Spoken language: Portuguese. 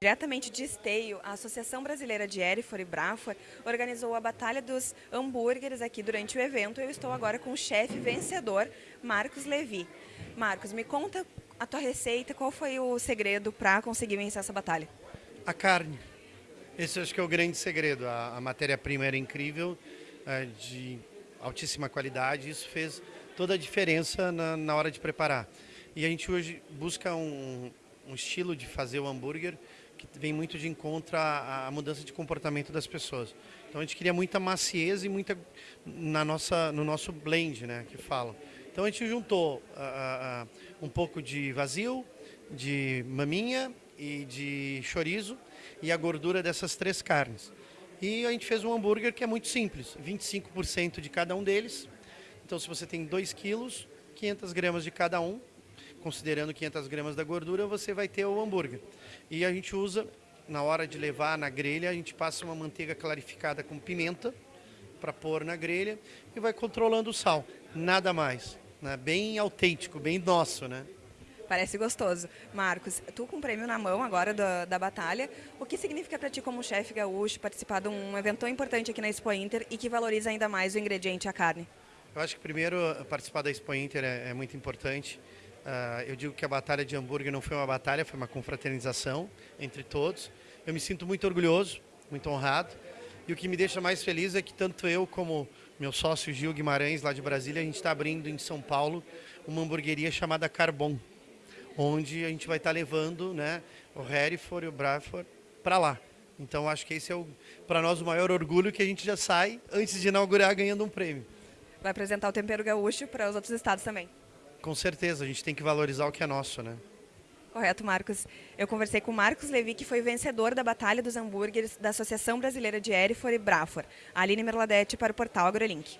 Diretamente de Esteio, a Associação Brasileira de Erifor e Brafor organizou a Batalha dos Hambúrgueres aqui durante o evento. Eu estou agora com o chefe vencedor, Marcos Levi. Marcos, me conta a tua receita, qual foi o segredo para conseguir vencer essa batalha? A carne. Esse acho que é o grande segredo. A, a matéria-prima era incrível, eh, de altíssima qualidade. Isso fez toda a diferença na, na hora de preparar. E a gente hoje busca um, um estilo de fazer o hambúrguer que vem muito de encontro à, mudança de comportamento das pessoas. Então a gente queria muita maciez e muita na nossa, no nosso blend, né, que falam. Então a gente juntou uh, uh, um pouco de vazio, de maminha e de chorizo e a gordura dessas três carnes. E a gente fez um hambúrguer que é muito simples, 25% de cada um deles. Então se você tem 2 quilos, 500 gramas de cada um, considerando 500 gramas da gordura, você vai ter o hambúrguer. E a gente usa, na hora de levar na grelha, a gente passa uma manteiga clarificada com pimenta para pôr na grelha e vai controlando o sal, nada mais. Né? Bem autêntico, bem nosso, né? Parece gostoso. Marcos, tu com o prêmio na mão agora da, da batalha, o que significa para ti como chefe gaúcho participar de um evento tão importante aqui na Expo Inter e que valoriza ainda mais o ingrediente, a carne? Eu acho que primeiro participar da Expo Inter é, é muito importante. Uh, eu digo que a batalha de hambúrguer não foi uma batalha, foi uma confraternização entre todos. Eu me sinto muito orgulhoso, muito honrado. E o que me deixa mais feliz é que tanto eu como meu sócio Gil Guimarães, lá de Brasília, a gente está abrindo em São Paulo uma hamburgueria chamada Carbon, onde a gente vai estar levando né, o Hereford e o Bradford para lá. Então acho que esse é para nós o maior orgulho que a gente já sai antes de inaugurar ganhando um prêmio. Vai apresentar o tempero gaúcho para os outros estados também. Com certeza, a gente tem que valorizar o que é nosso, né? Correto, Marcos. Eu conversei com o Marcos Levi, que foi vencedor da Batalha dos Hambúrgueres da Associação Brasileira de Erifor e Brafor. Aline Merladete para o portal AgroLink.